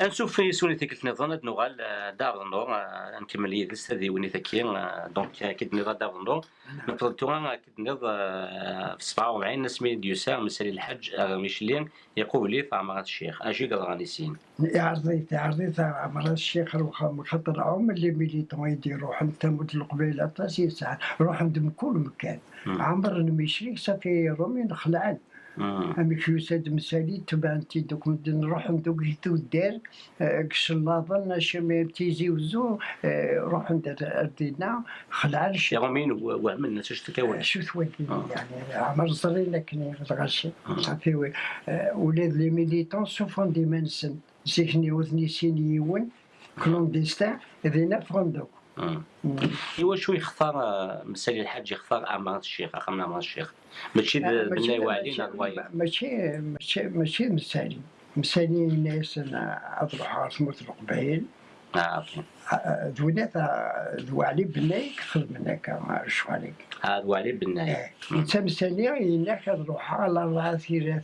نشوف في سوني تيك نظن نوغال دار النور نكمل يدس هذه وني تاكي دونك كيد نظام دار النور نفضل توغا كيد نظ في 47 نسمي ديوسار مسالي الحج ميشلين يقول لي في عمارة الشيخ أجي قال غادي سين؟ عرضيت عرضيت عمارة الشيخ خاطر عم اللي ميليتون يديروا حتى مد القبيله ساعه روح عندهم كل مكان. عمر المشري صافي رومي نخلعن امي كيوساد مسالي تبع انت دوك نروح ندوك جيتو دار كش النظن شمي تيزي وزو روح ندير ردينا خلع يا غمين وعملنا شو تكون شو ثوالي يعني عمر صغير كني الغاشي صافي ولاد لي ميليتون سوفون دي منسن زيكني وثني سيني يون كلونديستان ذينا فغندوك ايوا شو يختار مسالي الحاج يختار امانة الشيخ اخمنا امانة الشيخ. ماشي بناي وعلينا ماشي ماشي ماشي مسالي. مسالي الناس اضرح عاصمة القبائل آه ذونات ذو علي بناي خدم منك شو عليك ذو علي بناي إنت مسالي انك تروح على اربعة ثيرات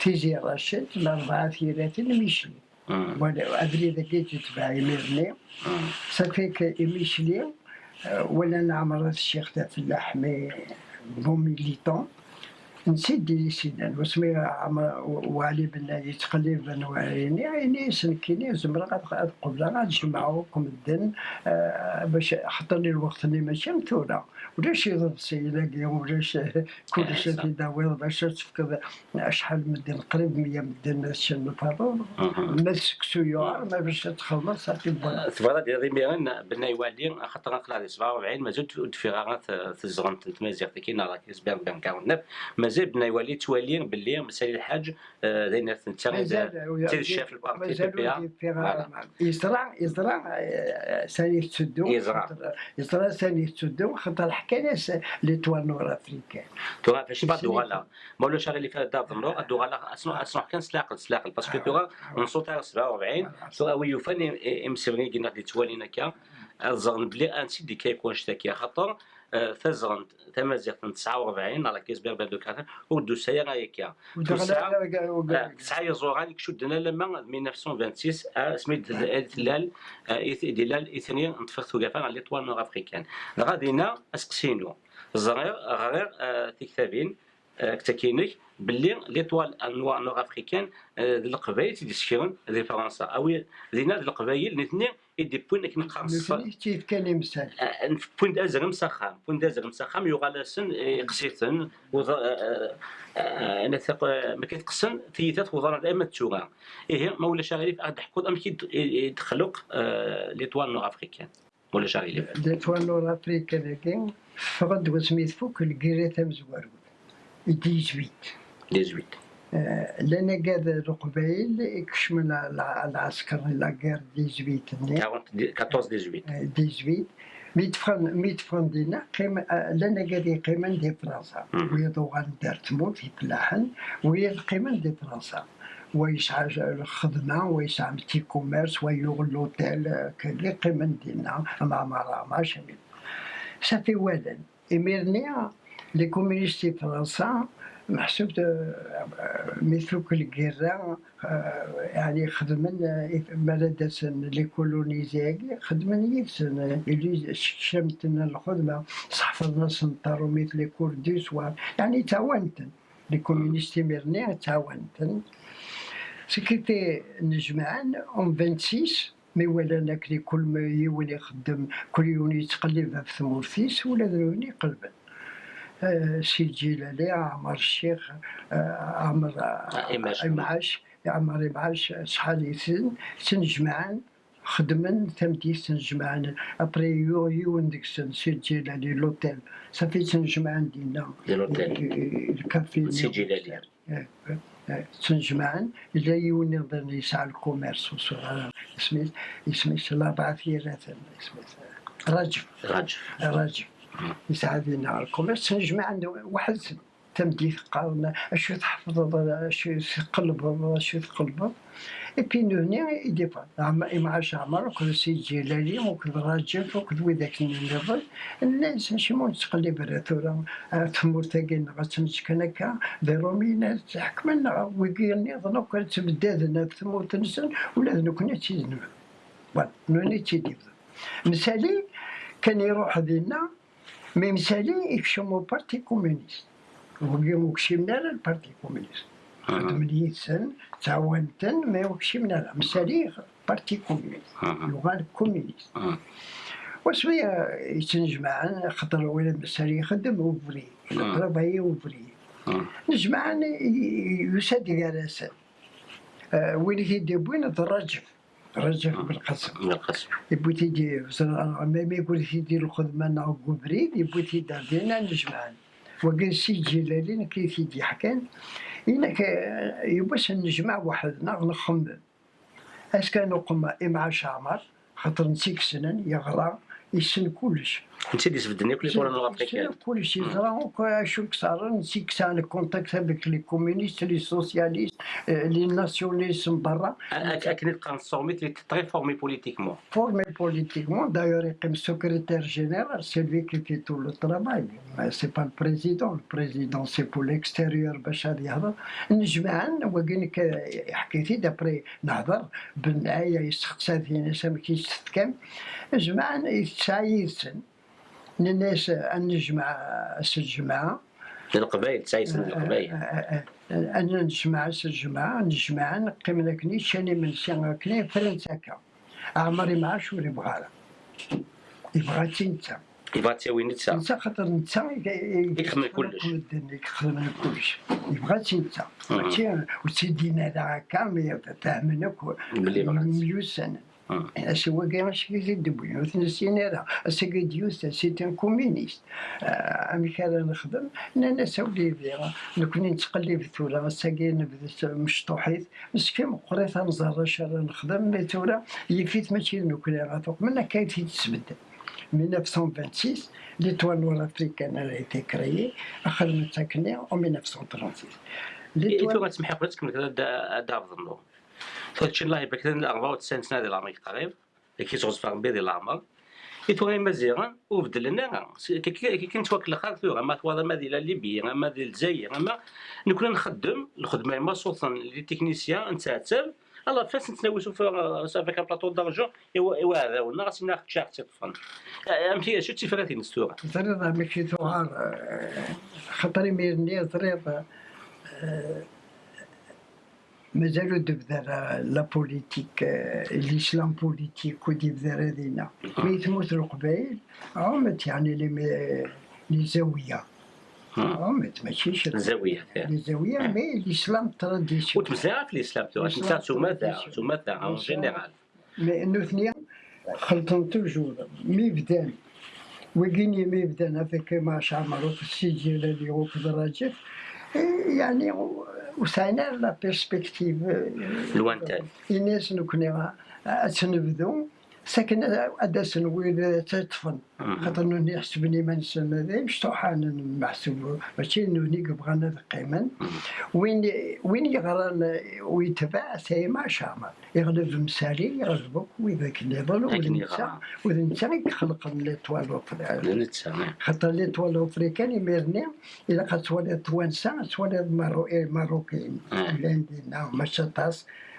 تيزي راشد الاربعة ثيرات ميشلي ولا أدري إذا كنت تتبع يميرني صافي ميشلي ولا نعمر الشيخ تاع فلاح مي بون ميليتون نسيت ديري سيدان وسمي وعلي بن يتقلب بن وعيني عيني سنكيني زمرا غاد قبل غاد جمعوكم الدن باش حط لي الوقت اللي ماشي مثورة ولاش يضرب سيلاقي ولاش كل شيء في داوير باش تفكر شحال من الدن قريب 100 من الدن شن الفارور ما سكسيوار ما باش تخلص تبغى دير ميرن بنا يوالي خاطر نقرا 47 مازال في غارات في الزغن تمازيغ كاين راكي سبان بان 49 مازال بنا يولي توالي باللي مسالي الحاج انت تير الشاف البارتي يزرع يزرع ثاني تسدو. يزرع. يزرع ثاني تسدو. خاطر ناس لي توال نور افريكان توا فاش بعد دوغالا مولا شغل اللي فات دار النور دوغالا اسمع اسمع كان سلاقل سلاقل باسكو توا نصوت 47 سوا وي فاني امسيرني كنا اللي توالينا كا الزغن بلي انسي دي كيكون شتاكي خاطر تزغن تمازيغ 49 على كيس بير بلدو كاثر ودو سايا غايكا تسعة يزوغان كشدنا لما 1926 سميت تلال دلال اثنين نتفخ ثقافان على ليطوال نور افريكان غادينا أسقسينو. زغير غير تكتابين كتاكينك باللي ليطوال نور افريكان القبائل تيدي سكيرون دي فرنسا أو دينا القبائل الاثنين يدي بوين كي نقص كيف كان يمثل بوين دازر مسخام بوين دازر مسخام يغالسن قصيتن أنا ثق ما كيتقسن تيتات وزاره دائما تشوغا. إيه مولا شغالي في أحد حكومه أم يتخلق ليطوال نور افريكان مولا شغالي ليطوال نور افريكان كاين فقد وسميت فوق الكيرات مزوار 18 18 لنا قاد القبائل يكشمل العسكر لا غير 18 14 18 18 ميتفرن ميتفرن دينا قيمة لنا قاد قيمة دي فرنسا. ويا دوغان دار تموت في فلاحن ويا قيمة دي فرنسا. ويسعى الخدمة ويسعى متي كوميرس ويوغ لوتيل كلي قيمة دينا مع مرا ما شمل صافي والن إميرني لي كومونيستي فرنسا محسوب مثل كل قرا يعني خدمن بلدسن لي كولونيزياكي خدمن يفسن. اللي شمتنا الخدمة صحفظنا سنطرو مثل لي يعني تعاونتن لي كومونيستي ميرني تعاونتن سكيتي نجمعان اون 26 مي ولا ناكلي كل ما يولي يخدم كل يوم يتقلب في ثمورتيس ولا ذروني قلبا سي الجيلاني عمر الشيخ عمر إمعاش عمر إمعاش شحال يسن؟ تنجمعان خدمن تمديت تنجمعان ابري يو يون ديك السن سي الجيلاني لوتيل. صافي تنجمعان دينا. الكافي سي الجيلاني تنجمعان إلا يون يقدر يسعى الكوميرس سميت سميت الأربعة ثيرات سميت رجب رجب رجب يساعدنا الكوميرس. تنجمع واحد تمديث قالنا أشو تحفظ أشو تقلب أشو تقلب ايبي نوني يديفا مع شعمر وكذا سيد جلالي وكذا راجل وكذا وذاك النظر الناس ماشي مو تقلب ثورة تمور تاكين غتمشكن هكا ذي رومينا تحكمنا ويقيني ظنو كانت تبدادنا تمور تنسن ولا تيزنو فوالا نوني تيديفا مسالي كان يروح دينا مي مسالي يكشمو بارتي كومونيست وقيمو كشمنا البارتي كومونيست خدم سن تعاونتن ما يوكشمنا لا مسالي بارتي كومونيست يغال كومونيست وشوية يتنجمعن خاطر ولد مسالي يخدم وفري الضربة هي وفري نجمعن يساد راسا وين يدي بوين الرجف رجف بالقسم. بالقسم يبوي تيدي ما يقول تيدي الخدمة نعقو بريد يبوي تيدي دينا نجمعن وقال سي جلالين كي تيدي حكان؟ إنك يبوس نجمع وحدنا نخمم اسكان نقوم مع شعمر خاطر نسيك سنن يغرى يسن كلش. أنت اللي سبدني كل شيء نورا افريكان كلش يزرع شو كسر نسيك سان كونتاكت افيك لي كومونيست لي سوسياليست لي ناسيوناليست برا. اكن نصوميت اللي تريفورمي بوليتيكمون فورمي بوليتيكمون دايور يقيم سكرتير جينيرال سي لوي كي في تو لو ترافاي سي با البريزيدون البريزيدون سي بور ليكستيريور باش غادي يهضر نجمعن وقالك حكيتي دابري نهضر بالنهايه يستخدم فينا سامي كيستكم جمعن يتسايسن الناس نجمع الجماعة. القبائل. تسايسن القبائل أنا نجمع الجماعة نجمع نقيم لكني شاني من سيان كني فرنسا كا. عمري ما شو يبغى يبغى تنسى. يبغى تساوي نتسا نتسا خاطر نتسا يخدم كلش. يخدم كلش. يبغى تنسى. ماشي وسيدينا هكا مي فاهمينك مليون سنة اش هو كاع ماشي كيدبوي وثنسينا راه اسا ديوس سي ان كومونيست امي كان نخدم أنا سولي فيها نكوني نتقلب ثورة اسا نبدا مشطوحيت مسكين قريت نزهر شهر نخدم مي ثورة يفيت ماشي نكوني غاتوق منا كاين تتبدل 1926 l'étoile nord-africaine a été créée خدمت ساكنة en 1936 l'étoile فهادشي الله يبارك لنا 94 سنه ديال العمر قريب كي تغوز في ربي ديال العمر يتوغي مزيغا وبدل لنا كي كنت واكل الآخر ثورة ما ديال ليبيا ما ديال الجزائر اما نكون نخدم الخدمه ما صوتا لي تكنيسيان نتعتب الله فاس نتناوشو في سافيك بلاطو دارجون ايوا هذا ونا غاسي ناخذ شاخ تطفن امتي شو تفراتي نستوغا زريض ماشي ثوار خاطري ميرني زريض مازالو دبذر لا بوليتيك الاسلام بوليتيك ودبذر هذينا مي تموت القبائل عمت يعني لي لي زاويه عمت ماشي الزاويه لي زاويه مي الاسلام تراديسيون وتمزع في الاسلام انت تماثع تماثع اون جينيرال مي انو ثنيا خلطن توجور مي بدان وكيني مي بدان افيك مع شعمر وسجل اللي هو كدراجه يعني وسعنا لا بيرسبكتيف لوانتان الناس نكون تنبذو ساكن اداس وين تطفن. خاطر نوني حسبني ما نسمى ذا مشطوحان محسوب. ماشي نوني بغانا قيما وين وين يغران ويتبع سي ما شامل يغلب مسالي يغلبك وذاك النظام ونسى ونسى يخلق ليطوال خاطر ليطوال افريكان يميرني إلا قد تولد توانسه تولد ماروكيين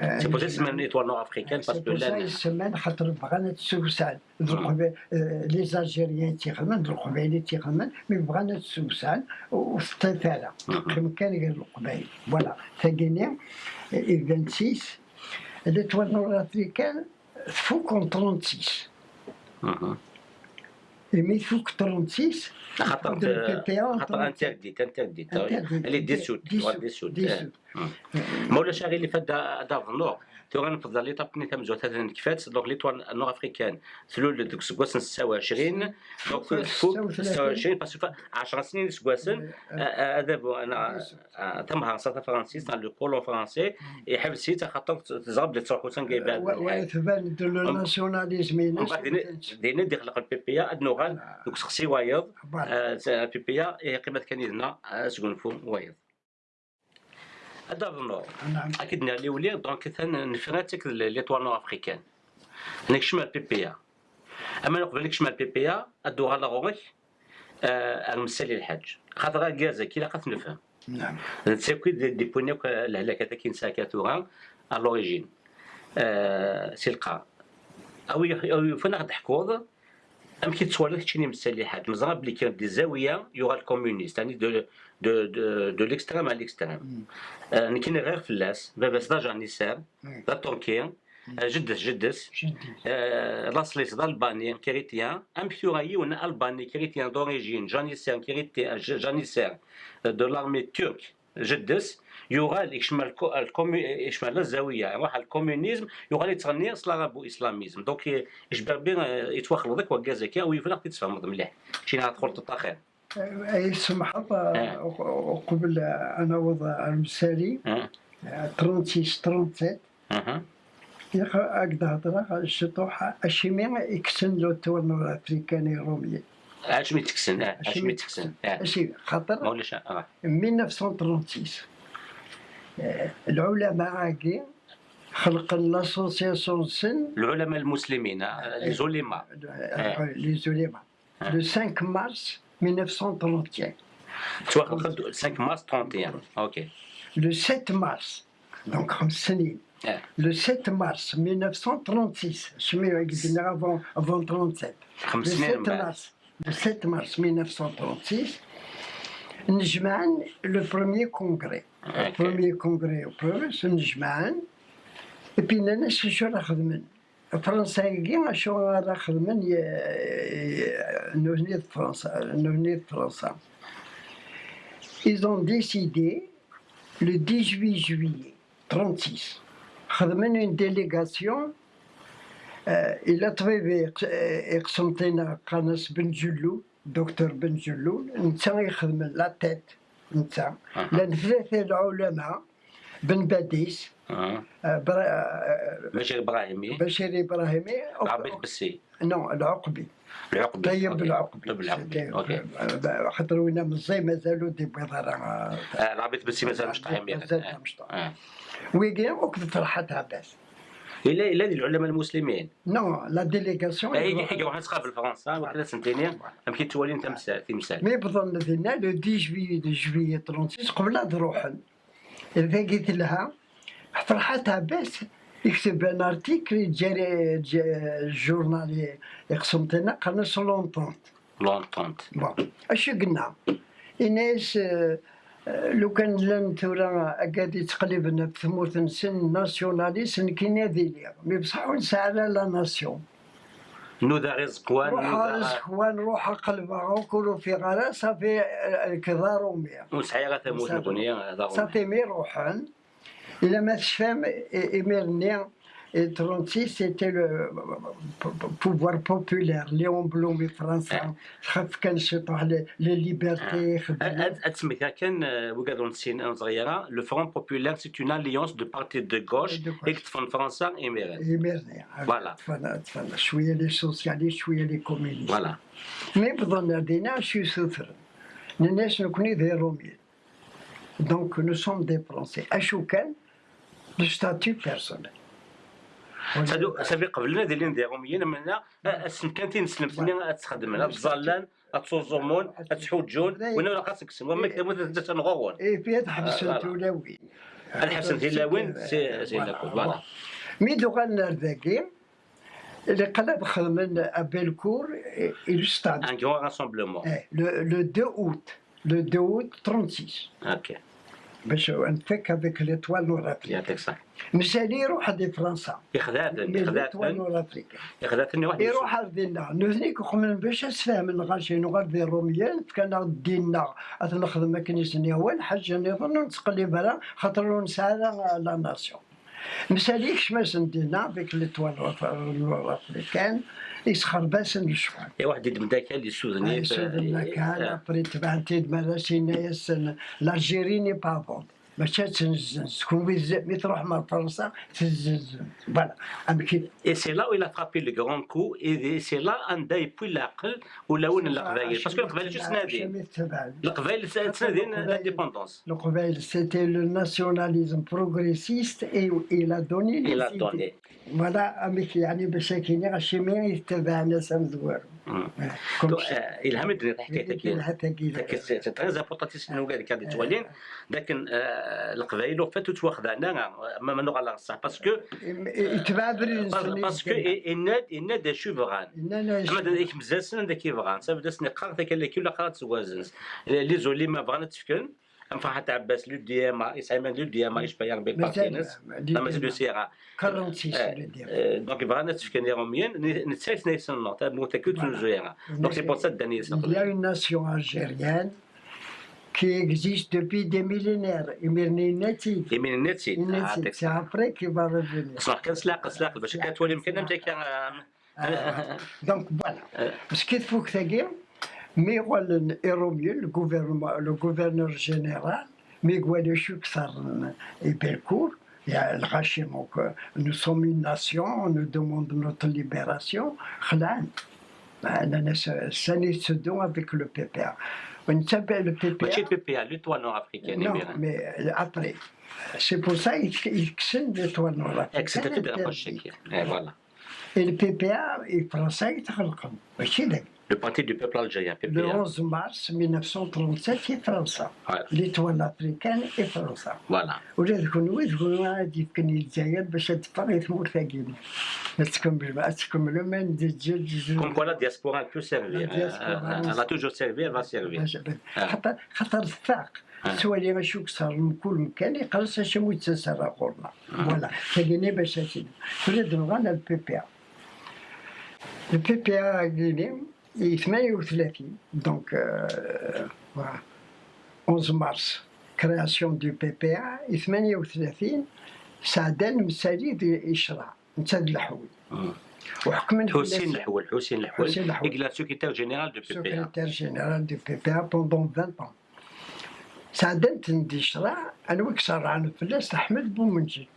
عندنا مشطاس سي بوسي تسمى ايطوال نور افريكان باسكو لا يسمى خاطر بغانا تسوسان لي زالجيريان تيخدمن القبائل تيخدمن مي بغانا تسوسان وفي الطفاله كان غير القبائل فوالا تاكيني 26 ليطوال نور افريكان فوق 36 مي فوق 36 خاطر خاطر انترديت انترديت اللي ديسوت ديسوت مولاش غير اللي فات دار النور تو غنفضل لي طاب نيتا مزوت هذا كفات دونك ليطوال نور أفريكان. ثلول دوك سكواسن 26 دونك فوق 26 باسكو 10 سنين سكواسن هذا أنا تمها ساتا فرانسيس تاع لو كولون فرونسي يحب سيتا خاطر تزرب لي تروح وسن جايبان ويتبان دو لو ناسيوناليزم دينا دي خلق البي بي ادنوغان دوك سقسي وايض. البي بي قيمة كان يدنا سكون فو وايض. هذا النور نعم. أكيد اللي ولي دونك ثان نفراتك ليطوال نور أفريكان. هناك شمال بي بي أما نقبل لك شمال بي بي أدو على غورك المسالي الحاج. خاطر كازا كي لاقات نفهم. نعم. تساكي دي بونيك الهلاكه كي تورا على لوريجين. سي القا. أو أو فين غاد حكوض أم كي تصور لك شنو مسالي حاج مزرعة بلي كان دي زاوية يوغا الكومونيست. يعني دو دو دو, دو ليكستريم على ليكستريم كاين غير فلاس باباس دا جانيسار دا تركيا جدس جدس شدي آه، راسليس d'Albanie chrétien, impuré ou Albanie chrétien d'origine, janissaire chrétien, janissaire de l'armée turque, جدس يغال يشمل كو- الكومي يشمل الزاويه يروح على الكومونيزم يغال يتغني سلارابو اسلاميزم دونك يشبه بين يتوخر ذاك وكازاكا ويفرق تتفهم مليح شي نهار تدخل تطاخر أي سمح الله قبل أنا وضع المثالي. 36 37 أها. هكذا هضره الشطوح أشيمي يكسن لو التورنو الأفريكاني الرومي. اش مي تكسن آه اش مي تكسن. آه. اشي خاطر مولاش آه. 1936 آه، العلماء عاقي خلق لاسوسياسيون سن. العلماء المسلمين لي زوليما لي زوليما. لو 5 مارس 1931 تواخد 5 مارس 31 أوكي لو 7 مارس دونك خمس سنين آه Le 7 mars 1936, je me dis avant, avant 37. خمس Le سنين 7 من بعد mars, le 7 mars 1936, نجمعن le premier congrès. Le أوكي premier congrès au province, نجمعن. Et puis نانا شو شو راه خدمن. الفرنسايين شو راه خدمن نوني فرنسا نوني فرنسا. Ils ont décidé le 18 juillet 36 خدمن une délégation آه، إلى طبيب يق- آه، يقسمطينا قناص بن جلول دكتور بن جلول نتا يخدم لا تيت نتا أها. لأن ثلاثة العلماء بن باديس آه آه، برا- آه، ماشي إبراهيمي. بشير إبراهيمي العبيد بالسي نو العقبي. العقبي. طيب. العقبي. طيب العقبي. أوكي. آه، خاطر وين مزي مازالوا دي بيضارة. آه، العبيد بالسي مازال مش طايح مازال مش طايح. آه. ويجي وقت فرحت عباس الا إلا العلماء المسلمين. نو لا ديليغاسيون. اي حاجة واحد تقابل فرنسا وكذا سنتين يمكن تولي أنت مسال مي بظن لو 10 جويي دو جويي 36 قبل روحن إذا قلت لها فرحت عباس يكتب ان ارتيكل جاري جا- جورنال يقسمتنا قالنا سو لونتونت لونتونت بون. اش قلنا؟ الناس آه، لو كان لأن تورا قاعد يتقلبنا في ثمورة نسن ناسيوناليست كاين هذه ليا مي بصح ونسى على لا ناسيون. نوذا رزق وان روح رزق وان روح قلبها وكلوا في غلا صافي آه، كذا رومية. وسعي غا ثموت هذا صافي مي روحن إلا ما تشفام إميرني 36 سيتي لو بوفوار بوبولير ليون بلومي فرنسا خاف كان شطح لي ليبرتي خدمة تسميتها كان وقادر نسين أنا صغيره لو فرون بوبولير سي اون اليونس دو بارتي دو غوش De gauche. يكتفن فرنسا ايميران إميرني Voilà. تفنى تفنى شوية لي سوسياليست شوية لي كومينيست فوالا مي بظن دينا شي سوثر الناس نكوني ذي روميين دونك نو سوم دي فرونسي اشو كان لو ستاتيو بيرسونيل سادو سافي قبلنا ديالين دي روميين منا اسم كان تنسلم تني تخدم لنا تزالان تصوزومون تحوجون وأنا ولا خاصك سن وما كتبوا تنغوغون اي في تحبس آه، التولاوي الحسن في لاوين سي سي فوالا. مي دوغان ذاكي اللي قلب خدمن أبيلكور الستاد ان غران راسومبلومون لو 2 أوت لو 2 أوت 36 أوكي باش نفك هذيك ليتوال نور أفريقيا. يعطيك الصحة. مسالي يروح دي فرنسا. ليتوال يخدعتني نور أفريقيا. يخدعتني واحد يروح عندنا نوثنيك خمن باش اسفهم نغاشي نغال ذي الروميان كان دينا نخدم كنيسة اول حاجة نظن نتقلب على خاطر نسعى لا ناسيون. مساليكش ما سندينا فيك ليتوال الافريكان يسخر باس الشوال يا واحد يدم داك اللي سوزني يسودنا كان ابري تبعتي مالا سينا يسن لاجيري ني با فون ماشي تنزنز كون بيز- مي تروح مع فرنسا تنزنز فوالا. أما كي اي سي لا ويل فرابي لو غران كو اي سي لا ان دا يبوي العقل ولا وين القبائل باسكو القبائل جو تنادي القبائل تنادي لانديبوندونس القبائل سيتي لو ناسيوناليزم بروغريسيست اي إلى دوني إلى دوني فوالا أما كي يعني باش كاين غاشي ما يتبع ناس مزوار الهام الدنيا حكايتك حتى كي سي تري امبورطونتيسيم نو قال كاد توالين لكن آه، القبائل فاتو تواخذنا ما ما نغلا صح باسكو يتبع بريز باسكو الناد الناد شوفران أما داك مزال سنه داك يبغى صافي دا سني قرا داك اللي كل قرا توازنز لي زولي ما بغانا تفكن. أم فرحات عباس لو ديما يسعيمان لو ديما يشبه يا ربي البارتينس لا مازال دو سيرا 46 آه، دونك بغانا تفكن يوميا نتسايس نيسن نوت موتا كو تنزويرا دونك سي بور سا داني Il y a une nation algérienne qui existe depuis des millénaires. Imirni Neti. يمين النتي Neti. C'est après qu'il va revenir. صح كان سلاق سلاق باش كتولي يمكن انت كان Donc voilà. Ce qu'il faut que tu ميغوال إيروميو le gouvernement, le gouverneur général, ميغوال Chuksar et Belcourt, il y a le Rachim, donc, euh, nous sommes une nation, on nous demande notre libération. خلعان. أنا ساني سدون avec le PPA. On s'appelle le PPA. ماشي بي بي لو توا نور افريكان Non, يمين mais après. C'est pour ça qu'il كسن l'étoile noire. اكسيت تدير بوشيك فوالا Et le PPA الفرنسا يتخلقهم ماشي ذاك. لو بارتي دو بيبل الجيريان بي Le بي 11 mars 1937 في فرنسا. ليتوال افريكان في فرنسا. فوالا ولا تكون وين تكون غادي يفكني الجزائر باش تفرغ يتمور ثاقيني. تكمل تكمل من دجاج كوم كوا لا دياسبورا بو سيرفير elle a toujours servi elle va servir. خاطر خاطر الثاق آه. سوالي غاشوك صار من كل مكان يقرص اش مو يتسرى قرنا فوالا تاقيني باش تشد تريد نغانا البي بي البي بي قيني 38 دونك آه، فوالا 11 مارس كرياسيون دو بي بي 38 سعدان مسالي دي إشراع نتاد الحوي وحكمنا في حسين الناس- الحول حسين الحول. يقلا سكرتير جينيرال دو بي بي secrétaire général du PPA pendant 20 ans. سعدنت ندي شرع أنا ويك عن فلاس احمد بومنجي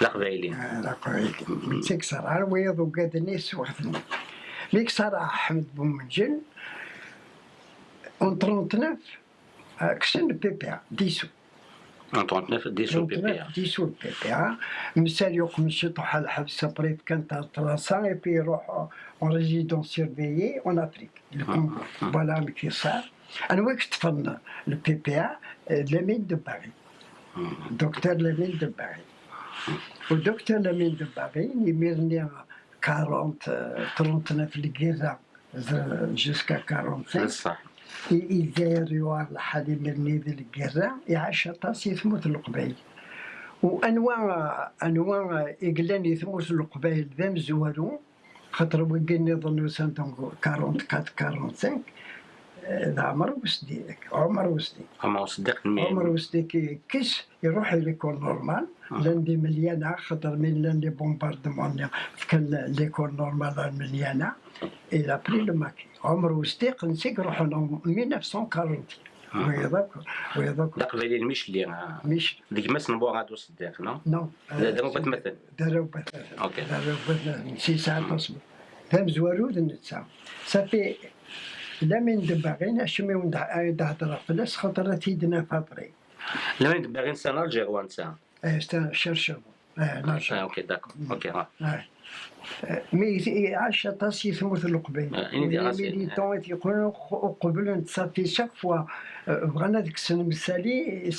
قايل متسك صار عن ويض وقادني سوحتني ميك صار احمد بومنجل اون 39 آه، كسن البيبيا ديسو en 39 ديسو بي بي ديسو البيبيا مسال يقوم يشطح على الحبس ابري كانت تراسا اي بي يروح اون ريزيدونس سيرفيي اون افريك فوالا كي صار أنا وقت تفن البي بي ا لامين دو باري دكتور لامين دو باري ودكتور لامين دو باري يميرني 40 39 في الجيزه جوسكا 45 صح يداير يوار لحد مرني ذي الجيزه يعيش طاس يثموت القبيل وانواع انواع اقلان يثموت القبيل ذا مزوارو خاطر وقلني ظنوا سنتون 44 45 ذا عمر وسدي. عمر وسدي اما صدق عمر وسدي كي كيس يروح ليكول نورمال لندي مليانة خاطر من لأن لي بومباردمون كان ليكول نورمال مليانة. إلى بري لو ماكي عمر وسدي نسيك روح 1940 ويضاك ويضاك القبائلين مش اللي مش ديك ما سنبو غادو صدق نو؟ نو. دابا بتمثل داروا بث أوكي. داروا بث نسي ساعة تصبر فهم زوارود نتسا صافي. لا من دباغين اشمي ونهضر فلاس خاطر تيدنا فابري. لما باغي نسال الجير وانسى آه ستا شرشر آه نرجع أوكي داكور. أوكي ها مي عاش طاس يثموت القبيل راسي. ميليتون يقولوا قبل نتصافي شاك فوا بغانا ديك السنة مسالي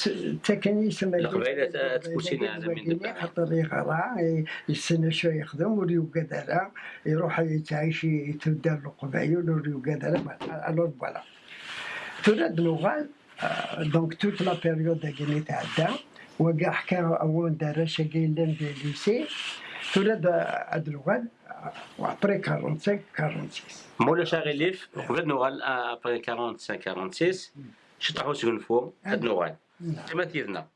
تاكني يسمى القبائل تبوسينا هذا من. خاطر يغرى يستنى شوية يخدم وريو قدرة يروح يتعيش يتبدا القبائل وريو قدرة الور فوالا تولد نوغال دونك توت لا بيريود كي تعدى وكاع حكى اول دارش كاين لأن دي ليسي تولد هاد الوغال وابري 45 46 مولا شاغليف قبل نوغال ابري 45 46 شطحوا سكن فوق هاد نوغال كما تيدنا